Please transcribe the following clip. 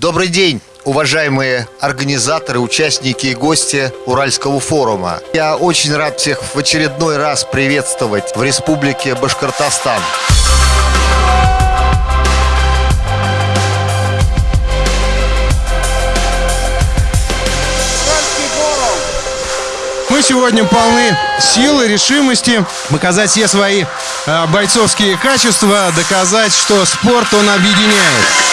Добрый день, уважаемые организаторы, участники и гости Уральского форума. Я очень рад всех в очередной раз приветствовать в Республике Башкортостан. Мы сегодня полны силы, решимости показать все свои а, бойцовские качества, доказать, что спорт он объединяет.